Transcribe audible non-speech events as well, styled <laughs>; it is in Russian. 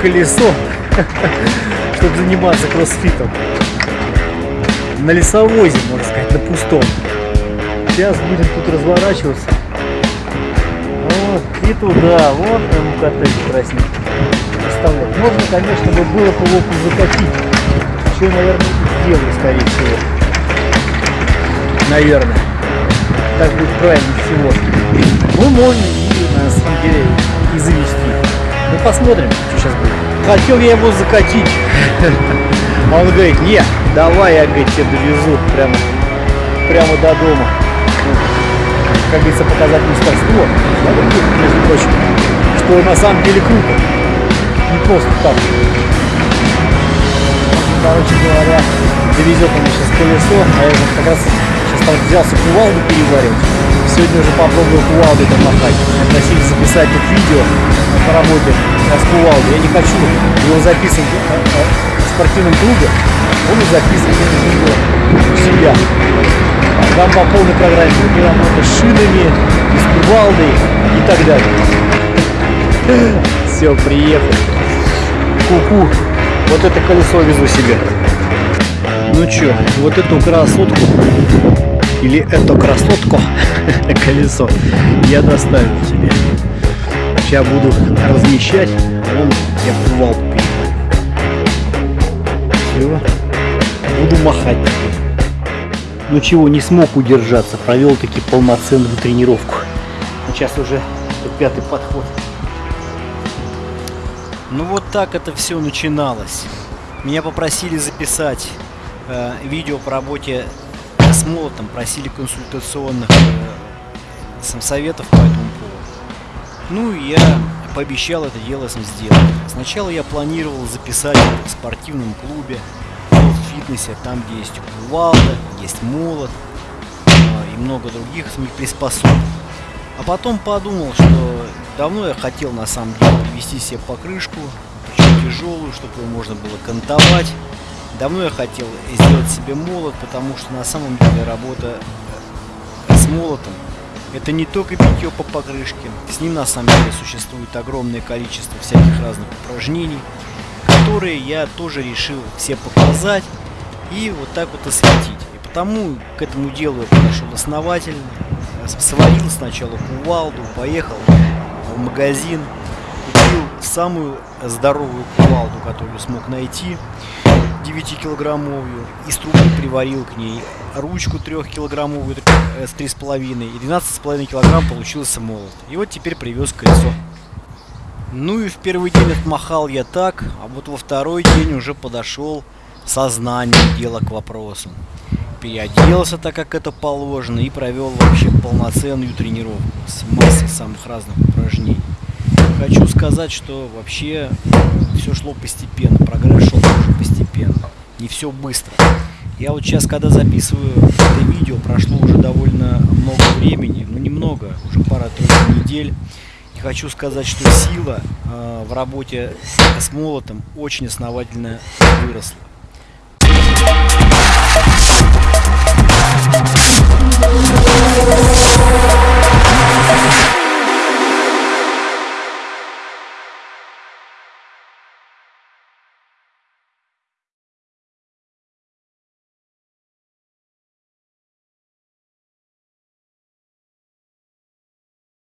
колесо, <laughs> чтобы заниматься кроссфитом. На лесовозе, можно сказать, на пустом. Сейчас будем тут разворачиваться. Вот, и туда, вот там коттедж красненький. Можно, конечно, бы было по локу закатить. Что наверное, сделаю, скорее всего. Наверное. Так будет правильно всего. Ну, можно и, на самом деле, и завести. Ну, посмотрим, что сейчас будет. Хотел я его закатить. Он говорит, нет, давай я, говорит, тебя довезу прямо, прямо до дома. Ну, как говорится, показать мастерство. Между прочим, что на самом деле круто. Не просто так. Короче говоря, довезет он сейчас колесо, а я как раз сейчас там взялся кувалду переваривать. Сегодня уже попробую кувалдой там махать. Просили записать тут видео по работе с кувалдой. Я не хочу его записывать в спортивном клубе. Он записывает его у себя. Там по полной программе будет работа с шинами, с кувалдой и так далее. Все, приехал. Ку-ку. Вот это колесо везу себе. Ну чё, вот эту красотку или эту красотку <laughs> колесо я доставил себе. Сейчас буду размещать. Вон я кувал Все. Буду махать. Ну чего, не смог удержаться. Провел таки полноценную тренировку. Сейчас уже пятый подход. Ну вот так это все начиналось. Меня попросили записать э, видео по работе с молотом, просили консультационных э, советов по этому поводу. Ну и я пообещал это дело сделать. Сначала я планировал записать в спортивном клубе, в фитнесе, там где есть кувалда, есть молот э, и много других приспособ. А потом подумал, что давно я хотел на самом деле привести себе покрышку, причем тяжелую, чтобы ее можно было кантовать. Давно я хотел сделать себе молот, потому что на самом деле работа э, с молотом это не только битье по покрышке, с ним на самом деле существует огромное количество всяких разных упражнений, которые я тоже решил все показать и вот так вот осветить. И потому к этому делу я подошел основательно, сварил сначала кувалду, поехал в магазин, купил самую здоровую кувалду, которую смог найти, 9-килограммовую, из трубы приварил к ней ручку 3-килограммовую э, с 3,5 и 12,5 килограмм получился молот. И вот теперь привез колесо. Ну и в первый день отмахал я так, а вот во второй день уже подошел сознание дела к вопросу переоделся так, как это положено, и провел вообще полноценную тренировку с массой самых разных упражнений. Хочу сказать, что вообще все шло постепенно, прогресс шел тоже постепенно, не все быстро. Я вот сейчас, когда записываю это видео, прошло уже довольно много времени, ну немного, уже пара-тройка недель. И хочу сказать, что сила э, в работе с молотом очень основательно выросла. Thank you.